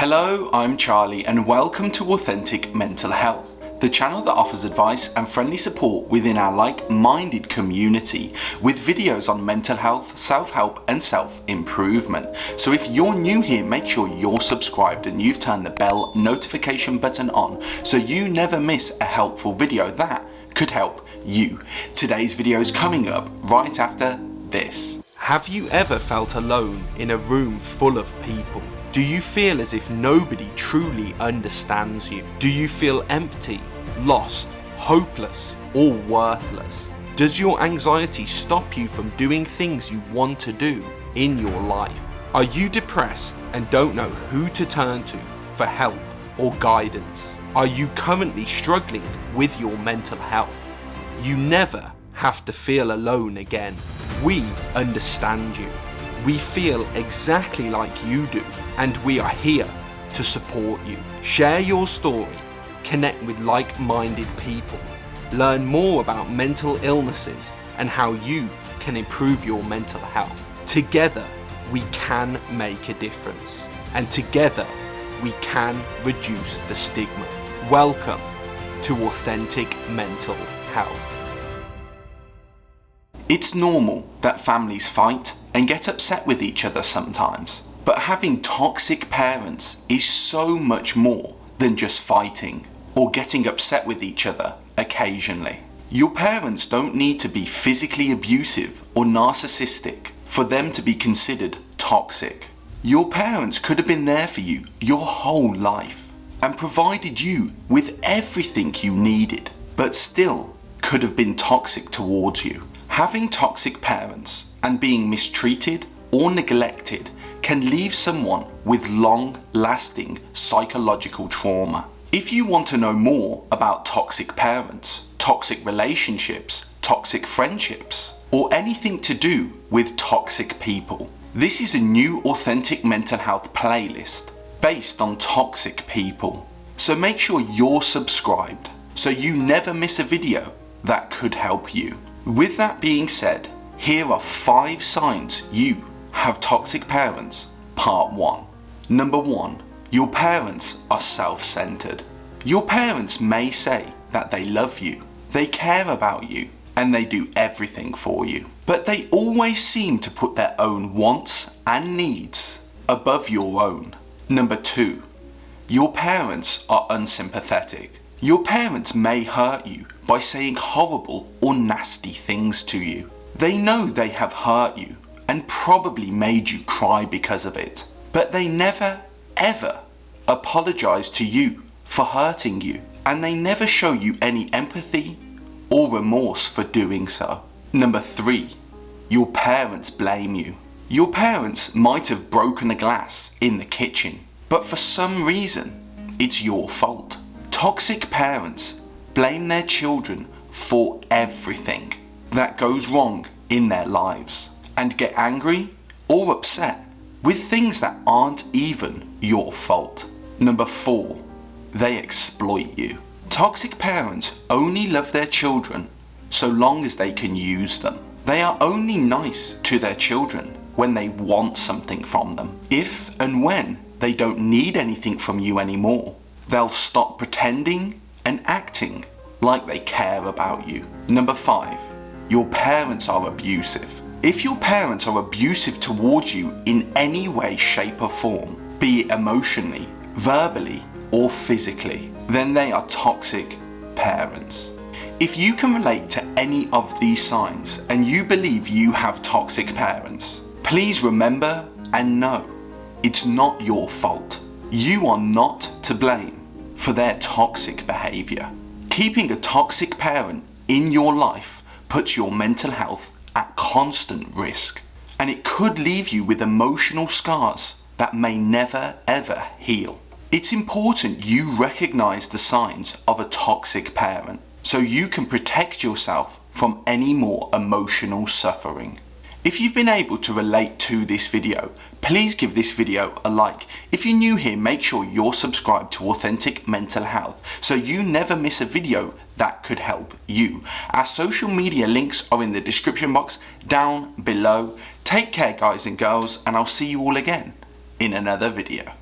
Hello, I'm Charlie and welcome to Authentic Mental Health, the channel that offers advice and friendly support within our like-minded community with videos on mental health, self-help and self-improvement. So if you're new here, make sure you're subscribed and you've turned the bell notification button on so you never miss a helpful video that could help you. Today's video is coming up right after this. Have you ever felt alone in a room full of people? Do you feel as if nobody truly understands you? Do you feel empty, lost, hopeless, or worthless? Does your anxiety stop you from doing things you want to do in your life? Are you depressed and don't know who to turn to for help or guidance? Are you currently struggling with your mental health? You never have to feel alone again. We understand you. We feel exactly like you do and we are here to support you. Share your story, connect with like-minded people, learn more about mental illnesses and how you can improve your mental health. Together, we can make a difference and together we can reduce the stigma. Welcome to Authentic Mental Health. It's normal that families fight and get upset with each other sometimes. But having toxic parents is so much more than just fighting or getting upset with each other occasionally. Your parents don't need to be physically abusive or narcissistic for them to be considered toxic. Your parents could have been there for you your whole life and provided you with everything you needed, but still could have been toxic towards you. Having toxic parents and being mistreated or neglected can leave someone with long-lasting psychological trauma. If you want to know more about toxic parents, toxic relationships, toxic friendships, or anything to do with toxic people, this is a new authentic mental health playlist based on toxic people. So make sure you're subscribed so you never miss a video that could help you. With that being said, here are 5 signs you have toxic parents. Part 1. Number 1. Your parents are self-centered. Your parents may say that they love you, they care about you, and they do everything for you. But they always seem to put their own wants and needs above your own. Number 2. Your parents are unsympathetic. Your parents may hurt you by saying horrible or nasty things to you. They know they have hurt you and probably made you cry because of it. But they never, ever apologise to you for hurting you. And they never show you any empathy or remorse for doing so. Number three, your parents blame you. Your parents might have broken a glass in the kitchen, but for some reason, it's your fault. Toxic parents blame their children for everything that goes wrong in their lives and get angry or upset with things that aren't even your fault. Number 4. They exploit you. Toxic parents only love their children so long as they can use them. They are only nice to their children when they want something from them. If and when they don't need anything from you anymore, they'll stop pretending and acting like they care about you. Number 5 your parents are abusive. If your parents are abusive towards you in any way, shape or form, be it emotionally, verbally or physically, then they are toxic parents. If you can relate to any of these signs and you believe you have toxic parents, please remember and know it's not your fault. You are not to blame for their toxic behaviour. Keeping a toxic parent in your life puts your mental health at constant risk and it could leave you with emotional scars that may never ever heal. It's important you recognise the signs of a toxic parent so you can protect yourself from any more emotional suffering. If you've been able to relate to this video, please give this video a like. If you're new here, make sure you're subscribed to Authentic Mental Health so you never miss a video that could help you. Our social media links are in the description box down below. Take care guys and girls and I'll see you all again in another video.